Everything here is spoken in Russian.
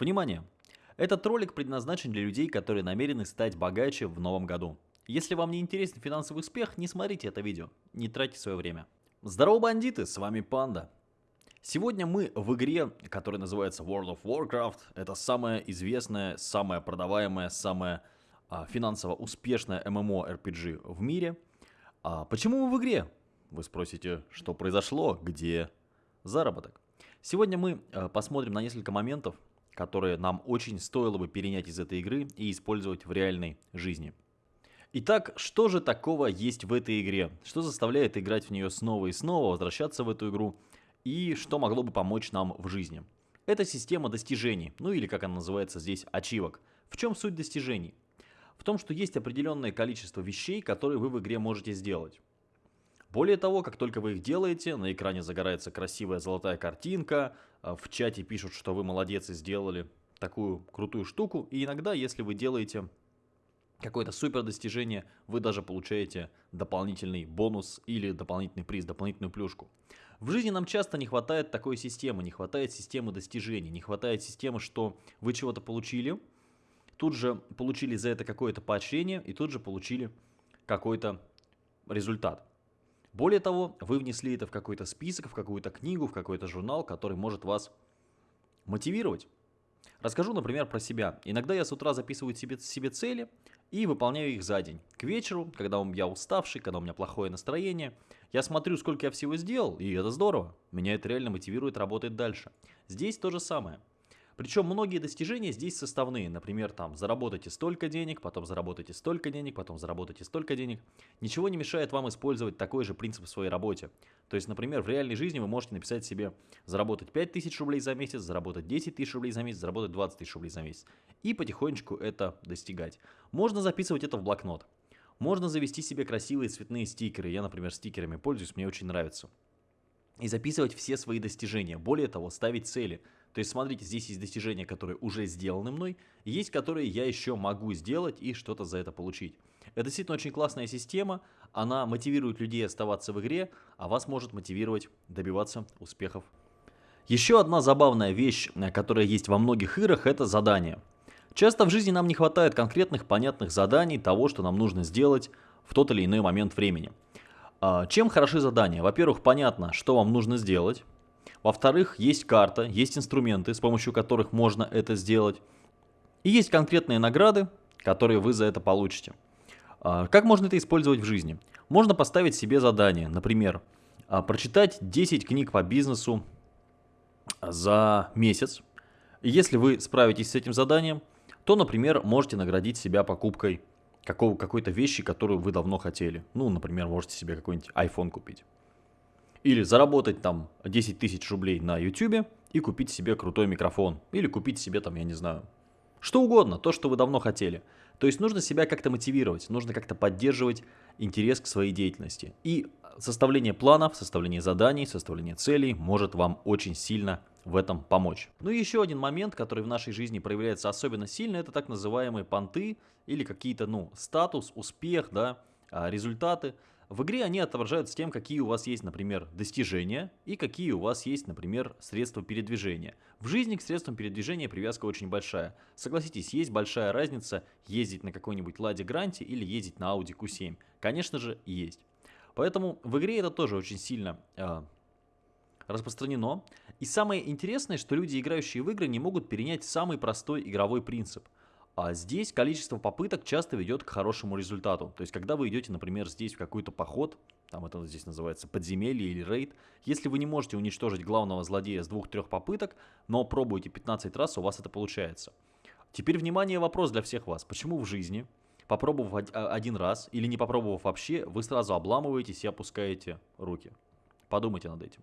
Внимание! Этот ролик предназначен для людей, которые намерены стать богаче в новом году. Если вам не интересен финансовый успех, не смотрите это видео, не тратьте свое время. Здорово, бандиты, с вами Панда. Сегодня мы в игре, которая называется World of Warcraft. Это самая известная, самая продаваемая, самая а, финансово успешная MMORPG в мире. А почему мы в игре? Вы спросите, что произошло, где заработок? Сегодня мы а, посмотрим на несколько моментов, которые нам очень стоило бы перенять из этой игры и использовать в реальной жизни. Итак, что же такого есть в этой игре? Что заставляет играть в нее снова и снова, возвращаться в эту игру? И что могло бы помочь нам в жизни? Это система достижений, ну или как она называется здесь, ачивок. В чем суть достижений? В том, что есть определенное количество вещей, которые вы в игре можете сделать. Более того, как только вы их делаете, на экране загорается красивая золотая картинка, а, в чате пишут, что вы молодец и сделали такую крутую штуку. И иногда, если вы делаете какое-то супер достижение, вы даже получаете дополнительный бонус или дополнительный приз, дополнительную плюшку. В жизни нам часто не хватает такой системы, не хватает системы достижений, не хватает системы, что вы чего-то получили, тут же получили за это какое-то поощрение и тут же получили какой-то результат. Более того, вы внесли это в какой-то список, в какую-то книгу, в какой-то журнал, который может вас мотивировать. Расскажу, например, про себя. Иногда я с утра записываю себе, себе цели и выполняю их за день. К вечеру, когда я уставший, когда у меня плохое настроение, я смотрю, сколько я всего сделал, и это здорово. Меня это реально мотивирует работать дальше. Здесь то же самое. Причем многие достижения здесь составные. Например, там заработайте столько денег, потом заработайте столько денег, потом заработайте столько денег. Ничего не мешает вам использовать такой же принцип в своей работе. То есть, например, в реальной жизни вы можете написать себе заработать 5000 рублей за месяц, заработать 10 тысяч рублей за месяц, заработать 20 тысяч рублей за месяц. И потихонечку это достигать. Можно записывать это в блокнот. Можно завести себе красивые цветные стикеры. Я, например, стикерами пользуюсь, мне очень нравится. И записывать все свои достижения. Более того, ставить цели – то есть, смотрите, здесь есть достижения, которые уже сделаны мной, есть, которые я еще могу сделать и что-то за это получить. Это действительно очень классная система, она мотивирует людей оставаться в игре, а вас может мотивировать добиваться успехов. Еще одна забавная вещь, э, которая есть во многих играх, это задания. Часто в жизни нам не хватает конкретных понятных заданий, того, что нам нужно сделать в тот или иной момент времени. А, чем хороши задания? Во-первых, понятно, что вам нужно сделать. Во-вторых, есть карта, есть инструменты, с помощью которых можно это сделать. И есть конкретные награды, которые вы за это получите. А, как можно это использовать в жизни? Можно поставить себе задание, например, а, прочитать 10 книг по бизнесу за месяц. Если вы справитесь с этим заданием, то, например, можете наградить себя покупкой какой-то вещи, которую вы давно хотели. Ну, например, можете себе какой-нибудь iPhone купить. Или заработать там 10 тысяч рублей на YouTube и купить себе крутой микрофон. Или купить себе там, я не знаю, что угодно, то, что вы давно хотели. То есть нужно себя как-то мотивировать, нужно как-то поддерживать интерес к своей деятельности. И составление планов, составление заданий, составление целей может вам очень сильно в этом помочь. Ну и еще один момент, который в нашей жизни проявляется особенно сильно, это так называемые понты или какие-то, ну, статус, успех, да, а, результаты. В игре они отображаются тем, какие у вас есть, например, достижения и какие у вас есть, например, средства передвижения. В жизни к средствам передвижения привязка очень большая. Согласитесь, есть большая разница ездить на какой-нибудь Ладе Гранте или ездить на Audi Q7. Конечно же, есть. Поэтому в игре это тоже очень сильно э, распространено. И самое интересное, что люди, играющие в игры, не могут перенять самый простой игровой принцип – а здесь количество попыток часто ведет к хорошему результату. То есть, когда вы идете, например, здесь в какой-то поход, там это здесь называется подземелье или рейд, если вы не можете уничтожить главного злодея с двух-трех попыток, но пробуете 15 раз, у вас это получается. Теперь, внимание, вопрос для всех вас. Почему в жизни, попробовав а, один раз или не попробовав вообще, вы сразу обламываетесь и опускаете руки? Подумайте над этим.